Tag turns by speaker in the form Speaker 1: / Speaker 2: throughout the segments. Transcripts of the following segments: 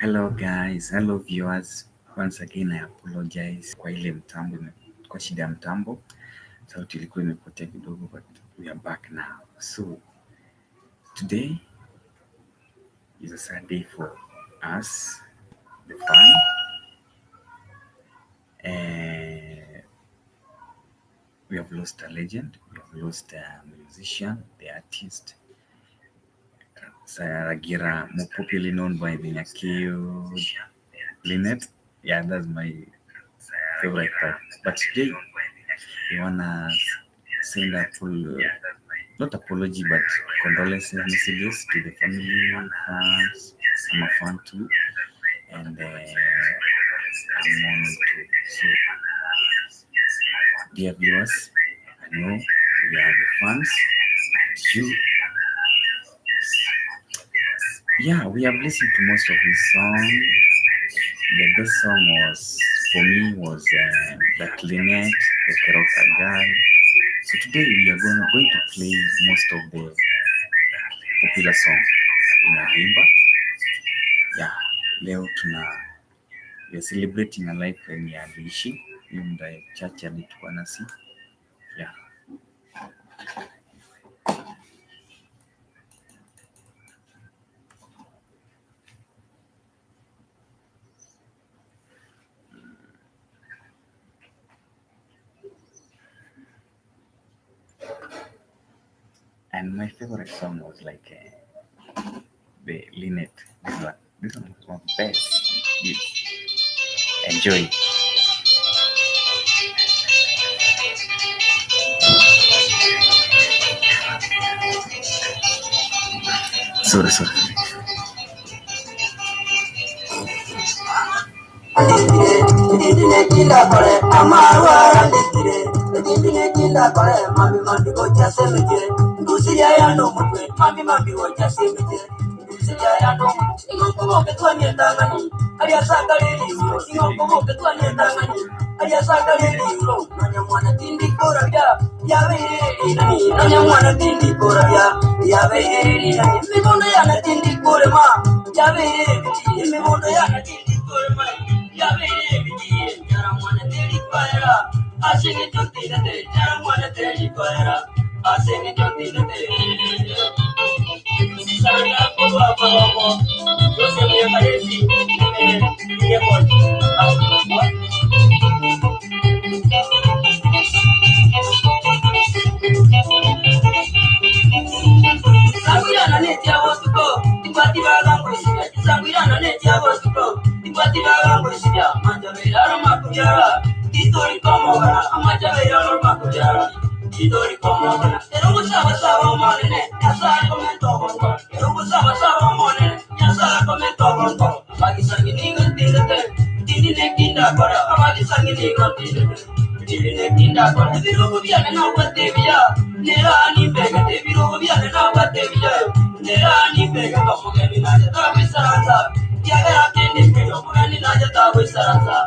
Speaker 1: Hello guys, hello viewers. Once again I apologize kwa ile mtambo, kwa shida ya mtambo, sauti ilikuwa imepotea kidogo, but we are back now. So today is a sad day for us, the fan. Uh, we have lost a legend, we have lost a musician, the artist, Saragira, more popularly known by the Nyakio Lynette. Yeah, that's my favorite part. But today, we wanna send a full, not apology, but condolences messages to the family, fans, I'm a fan too, and uh, I'm on too. So, dear viewers, I know we are the fans, and you Yeah, we have listened to most of his song. The best song was for me was uh, the Clinet, the Keroka guy. So today we are going, going to play most of the popular song in Arimba. Yeah, leo tuna we are celebrating a life yenye aliishi hiyo muda chache alikuwa nasi. Yeah. And my favorite song was like uh, the Lynette. This one, this one was one of the best. You enjoy. Sorry, sorry.
Speaker 2: Dindine jinda kore mami mami gocha semejire Ndusi ya ya no mutwe mami mami gocha semejire Ndusi ya ya no mutwe ulo Ingongo moke tuwa nyendangani Aria saka tindi ya Ya veiri nani Nanya mwana tindi ya Ya veiri nani Mimono ya tindi ma Ya veiri Mimono ya tindi ma Ya veiri tindi kora Así que tú tírate, ya muérete y cuadra. Así que tú tírate. Sana poco a poco, yo se me aparecí. Mi amor, amor. Sangirana neti abosuko, timbatiba gangoisinya. Sangirana neti abosuko, timbatiba gangoisinya. Manja miraro. Idori komogana amajane yoruma kujara Idori komogana Erugu saba saba monene Yasara komento bongo Erugu saba saba monene Yasara komento bongo Magi sangi ningo tindete Tindi ne kinda kora Amagi sangi ningo tindete Tindi ne kinda kora Virugu vyane na upate vya Nera ni pega te Virugu vyane na upate vya Nera ni pega Pamoge ni naja tabi saranza Yagara kendi Pamoge ni naja tabi saranza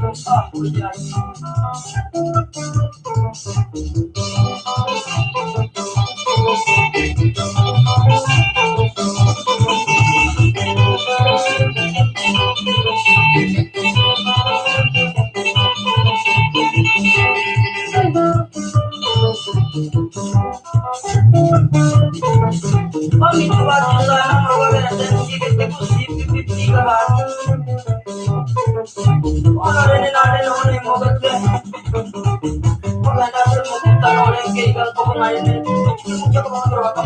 Speaker 2: sentios keroka.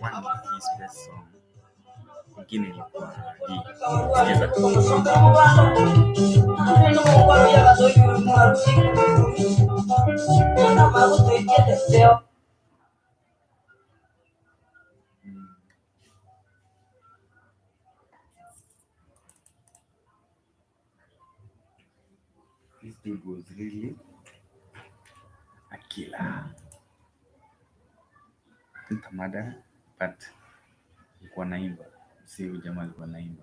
Speaker 1: One of his best song ingine Mm. This dude was really a killer. Mtamada but alikuwa naimba. Si jamaa alikuwa naimba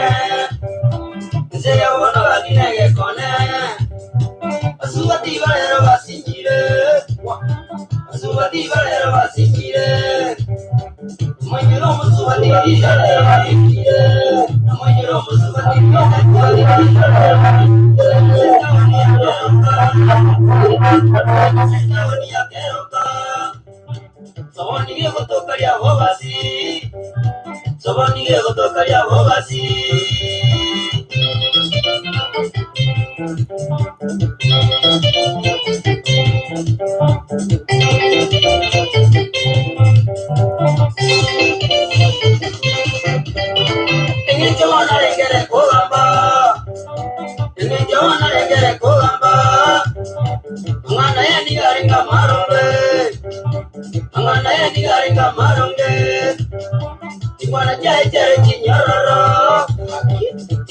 Speaker 1: sikiza
Speaker 2: Sobonige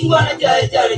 Speaker 2: Tingwana jaye jare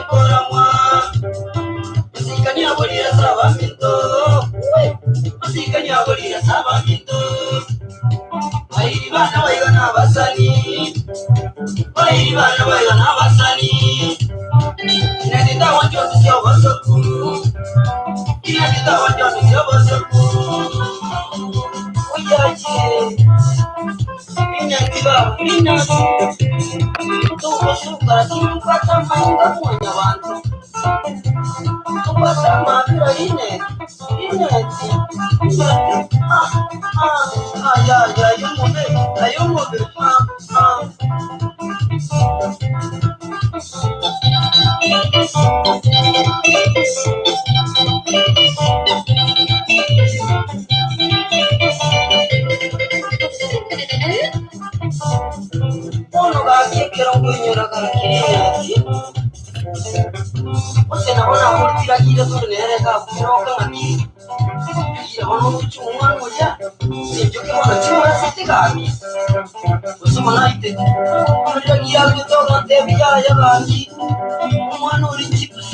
Speaker 2: utayabana niyo gakekera ngwinyura gakineti Ose nabona kurutira kire tunereka kuroka ngaki bono kuchumwa ngoja Sinjo ke bono chumwa siti kami Ose mana ite Kurutira kire kutoka ntebi ya ya gaki Umwana uri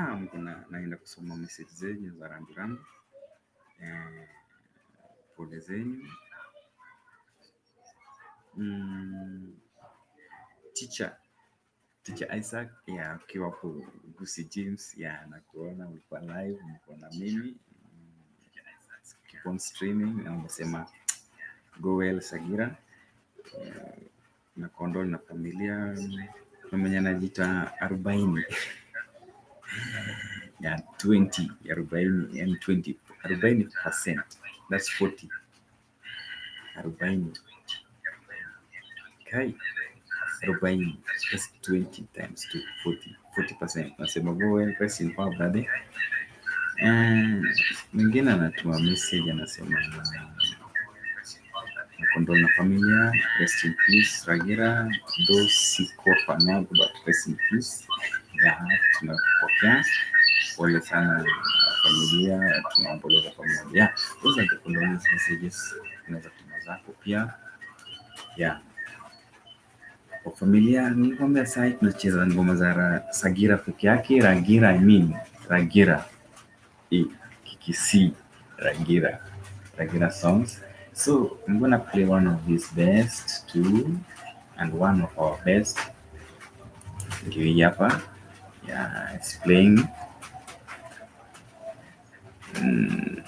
Speaker 1: now kuna naenda kusoma message zenyu za rambirambi. Eh, pole zenyu. Mm, teacher teacher Isaac ya ukiwa po Gusi James ya nakuona ulikuwa live, ulikuwa na mimi keep on streaming na umesema go well Sagira Eh, na kondol na familia na mwenye anajiita arobaini ya 20 ya arobaini yani 20 arobaini percent. That's 40 arobaini. Kai arobaini that's 20 times 2 40 40 percent. Nasema go rest in power brother. Eh, mwingine anatuma message anasema kondo na familia rest in peace ragira though sikuwa fanyago but rest in peace. Ya tunapokea pole sana familia tunaomboleza pamoja those are messages unaweza tuma zako pia. Kwa familia nilikwambia sai tunacheza ngoma za ra, sagira peke yake ragira I mean ragira e, kikisi ragira ragira songs. So i'm gonna play one of his best too and one of our best. Ndio hii hapa. Yeah it's playing
Speaker 2: う
Speaker 3: ん。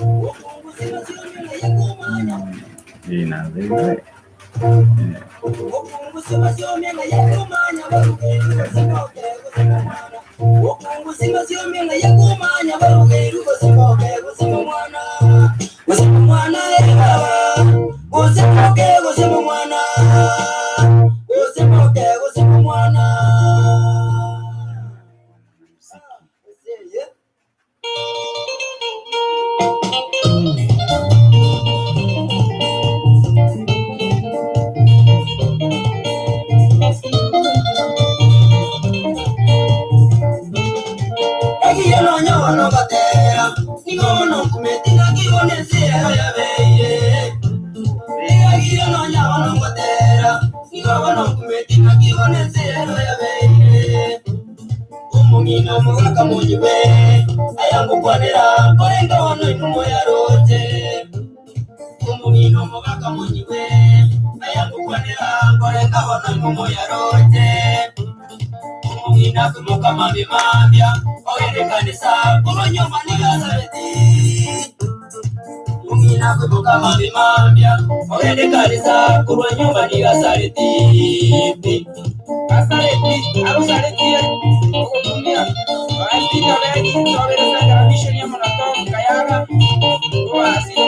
Speaker 3: うん、いいな、全然。ね、Você não quer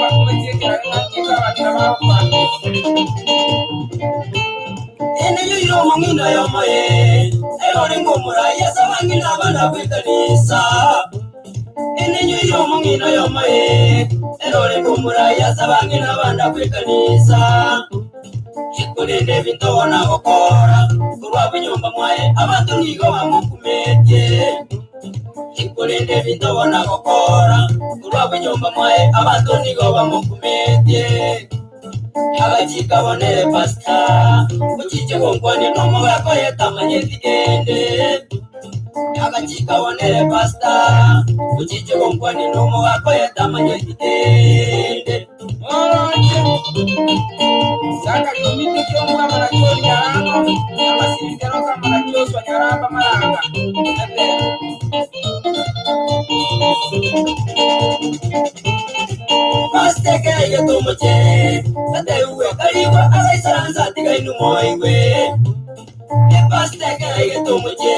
Speaker 3: wa kumetia kiranga kika wa kama kwa.
Speaker 2: eneyo iro mang'ina yomoye erore ng'omuraya sabang'ina abana ninyo yo mungino yo mae. Erole kumuraya sabangina abana kwikanisa ikurinde bintona ukora kurwaba inyumba mwaye abantu nigo bamukumedye ikurinde bintona ukora kurwaba inyumba mwaye abantu nigo bamukumedye abakikabonere pasita ukikigongwa ni n'umugabo yatamanye tigende abakikabonere pasita
Speaker 3: ukikibwa mboni n'umu wako yatamanya igitende saka komiti kyomuwa marakyonyaramba amasirikanoka marakyoswa nyaramba maranga.
Speaker 2: Pasitekeye tomuke sateuwe kaliwa abaisaransa tigainu moigwe epasitekeye tomuke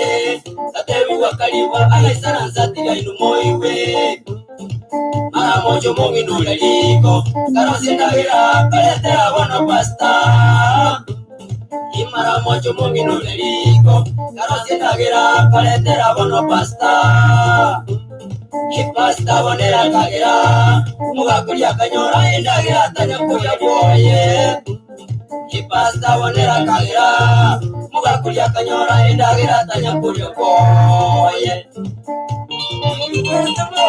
Speaker 2: kalimba alaisala nzatila inu moiwe mara mojo monginula liko karosinahila kaletela bono pasta. Imara mojo monginula liko karosinahila kaletela bono pasta. Ipasta bonera kagira mugakuria kanyora endagira tanyakuria boye ipasta bonera kagira mugakuria kanyora endagira tanyakuria boye
Speaker 3: Mwite mwa.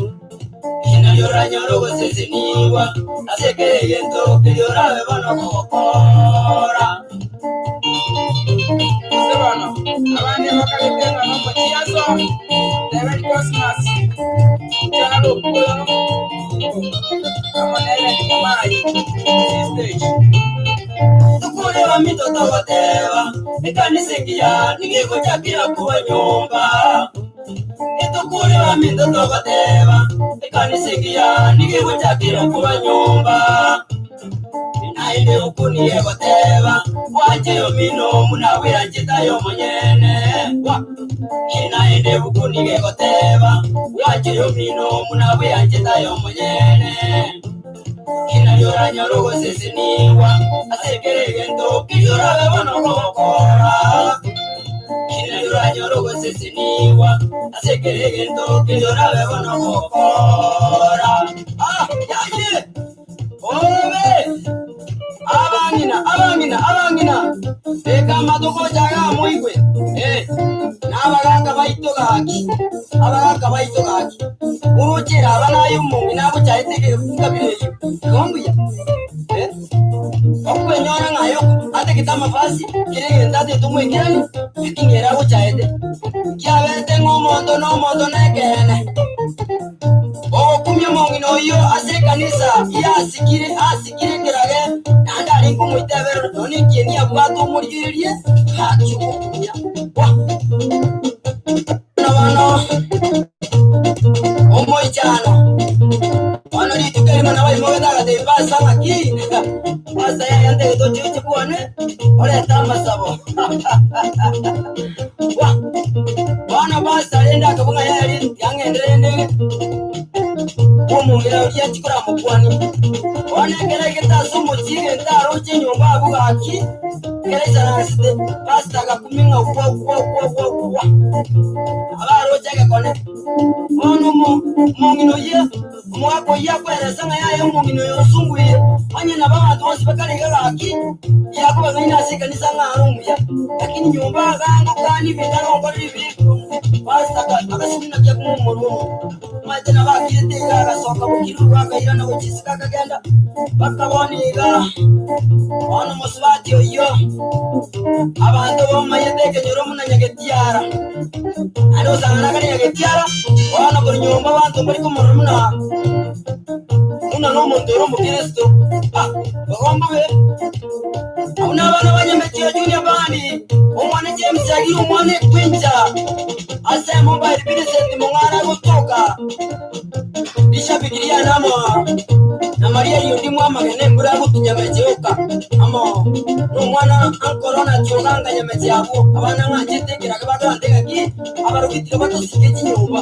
Speaker 2: inalioranyora ogoseseniwa asekegento keriora bona kogokora
Speaker 3: Ese bano. Abandi bakaletera no kwa chiaso. Merry Christmas. Chalo kulo. Ni mai. Stage.
Speaker 2: tukureba mitoto goteba ekanisa engiya nigiguchakira kuba nyumba itukureba mitoto goteba ekanisa engiya nigiguchakira kuba nyumba. Nainde ukuniye goteba wajeyo mino munawira njitayo munyene Wa- inainde ukunige goteba wajeyo mino munawira njitayo munyene inalioranya rogoseseniwa asekeregento kiyorabe bono gokora inalioranya rogoseseniwa asekeregento kiyorabe bono gokora ah! Yaye obe abangina abangina abangina! Eka amatuko jaga muigwe n'abaganga baito gaki abaganga abanayumungi nabuchaitege ngabireyo kombuya eh okwenyora ngayo que está más fácil. Quieren inventarse tú muy bien. Y tú quieras este. Que a veces tengo un montón, un montón de quenes. Ojo, con mi amor y no yo, hace caniza. Y así quiere, así quiere que la guerra. Nada, ni como este verano, ni quien ni a cuatro moriría. Ah, Hachu, ya. munanyagetiara ari usanga nakananyagetiara wana buri nyumba wantumba ariko umuntu munanga muna n'umuntu uri umukristo. Bahombo be abo abana banyametiyo juniya bani. Umwana james yagiye umwana twinja ase mobile birisenti mumwana ari utuka rishabigiriya nama na Maria yundimu amagene mbura gutinya mejiuka. Amo numwana ankorona kiunanga nyamezi yabo abana nganje tegeraga bandu bandegaki abarugitire batusike kinyumba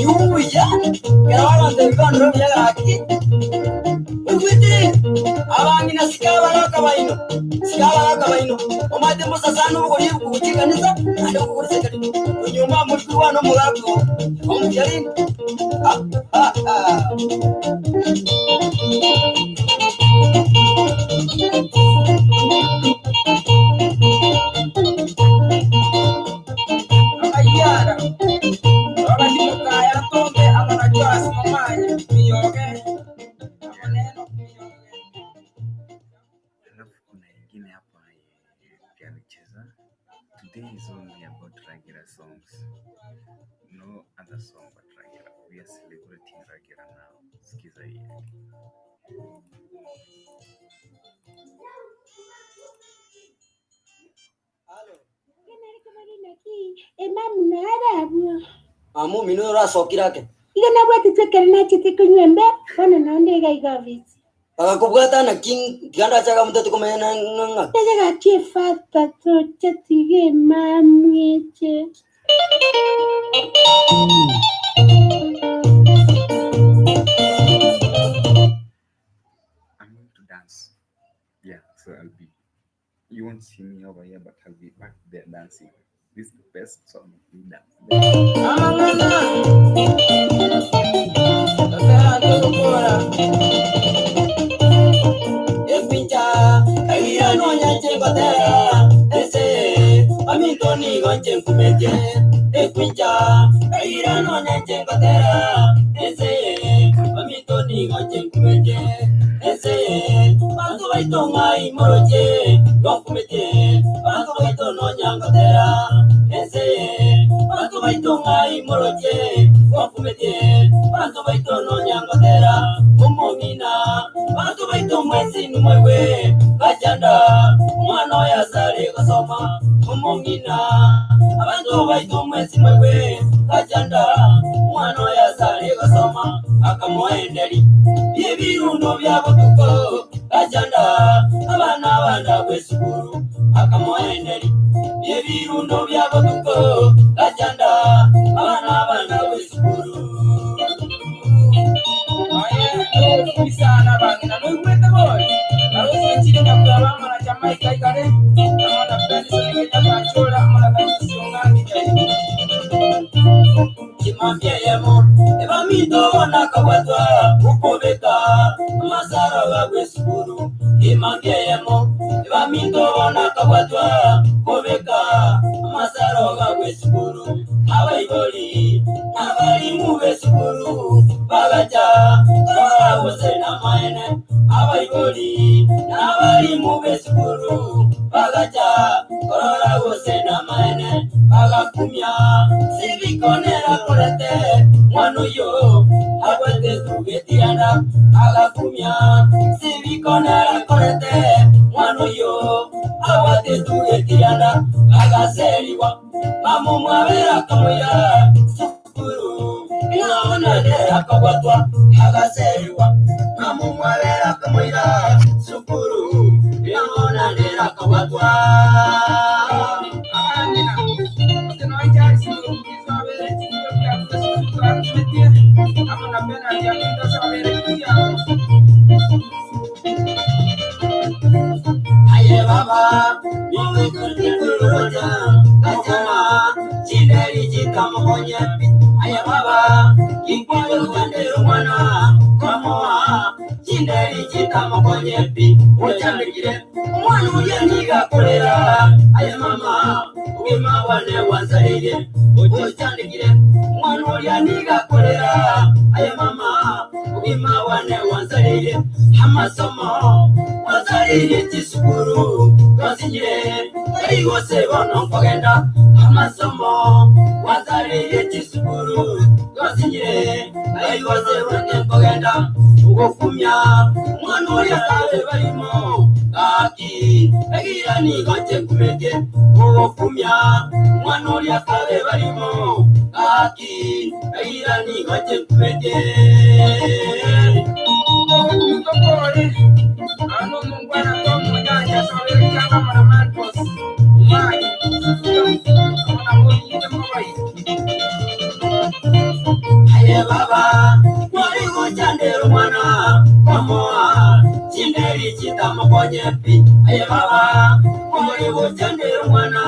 Speaker 2: yuya! Gara barandebibanduro byagaki
Speaker 1: ewiti abamina sikabalaka bayino sikabalaka bayino. Omwadde musasana obugoli kukiganisa ate okukulisekali enyuma mulikulwana omulago omujalini
Speaker 2: Amu minu uracokirake
Speaker 4: igana gwatitwekere nachete kunywa bona naonde igaigavisi
Speaker 2: agakubwata na king tiganda chaga mutatu kumenya na ng'ang'a
Speaker 4: tejegakie fata toche tige mamweche
Speaker 1: I'm going to dance. Yeah so I'll be. You won't see me over here but I'll be back there dancing this is the best song we dance
Speaker 2: ito ngai moroje lwakumete bantu baito nonyangatera ense bantu baito ngai moroje lwakumete bantu baito nonyangatera umumina bantu baito mwezi numwewe gajanda umwana yasare gasoma umumina abantu baito mwezi mwewe gajanda umwana yasare gasoma akamuhenderi. Ibirundo byabotuko kabwe sukuru akamoenderi byebirundo byabaduko que tirara a la cumia, se vi con el corete,
Speaker 3: mano yo, aguante tú que tirara a
Speaker 2: la seligua, vamos a ver a cómo irá, sufuru, en la hora de la a la a cyambikire umwana ubugeni yigakorera aya mama ubima wane wazariye ugiye cyandikire. Umwana ubugeni yigakorera aya mama ubima wane wazariye amasomo wazariye cy'isukuru twazigire ari hose bono kugenda amasomo wazariye cy'isukuru Twasinyire, bari bose bono nkogenda. Ugokumya, mwana uri akabe barimo. Kaki, egira nigoche kumege. Ugokumya, mwana uri akabe barimo. Kaki, egira nigoche kumege.
Speaker 3: Mtokole, ano mungwana kwa mwenyaja sabere
Speaker 2: ndiye baba mwari kuchandera umwana bamuha kinderi kitamukonye pi. Aye baba mwari kuchandera umwana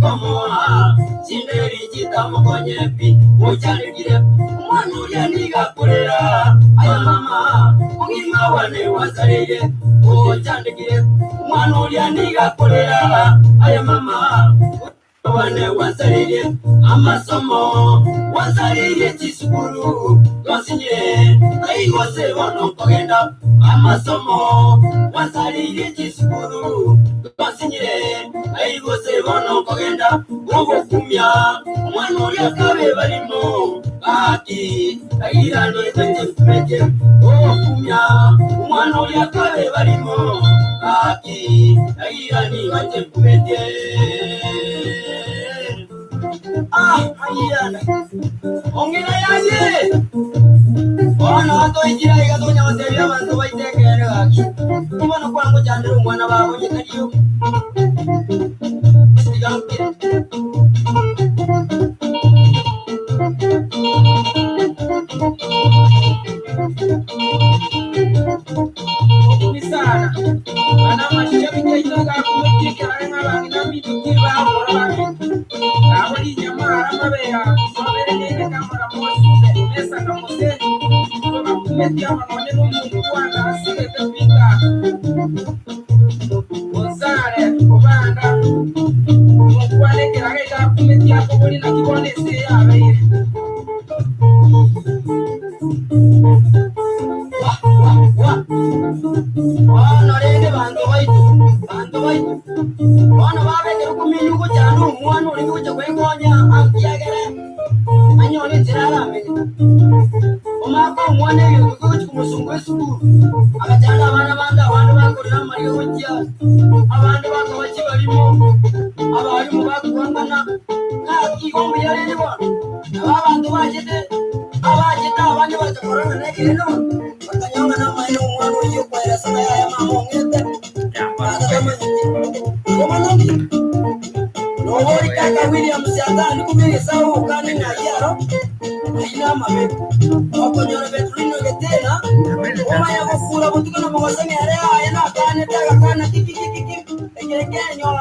Speaker 2: bamuha kinderi kitamukonye pi. Muchanigire umwana uriya nigakurera aye mama umwima wane wasariye muchanigire umwana uriya nigakurera aye mama wane wazalire amasomo wazalire chisukuru twasinyire aigose bono nkogenda amasomo. Wazalire chisukuru twasinyire aigose bono nkogenda ogokumya omwana uri akabe barimo ati agirane tetekumeke ogokumya omwana uri akabe barimo ati agirane batekumeke Ah, ayana. Ongera yaje. Ona watu injira igatonya bateri abantu baitekere gaki. Kubona kwangu chandira umwana babo nyekariyo. Sigampire.
Speaker 3: Ni
Speaker 2: baki barimo. Abarimu bakubangana. Ntabwo igomba yari ribona. Aba bantu bageze abagenda abandi bagakorana negere none. Bakanyanga n'amahera umwana uri kwera sana ya mama umwete. Nobori kaka William Siatani kumiri sawu kandi na yaro. Aina mabe. Okonyora Petrino getena. Oma ya kufura butuko na mwaza ngere aya na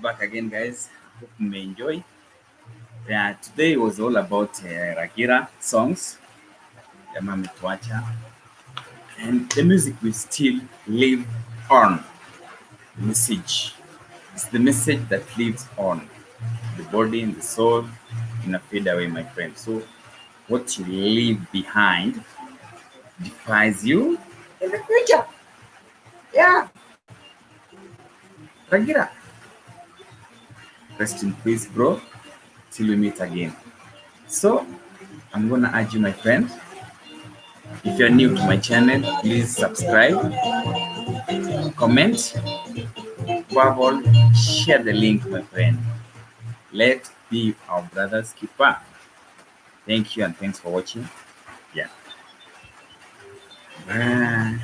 Speaker 1: back again, guys. Hope you may enjoy. Yeah, today was all about uh, Ragira songs, the Mami Tuacha, and the music will still live on. The Message. It's the message that lives on. The body and the soul in a fade away, my friend. So, what you leave behind defines you in the future. Yeah. Ragira. Rest in peace, bro. Till we meet again. So, I'm gonna urge you, my friend, If you're new to my channel, please subscribe, comment, above all, share the link, my friend. Let's be our brother's Keep keeper. Thank you and thanks for watching. Yeah. Bye.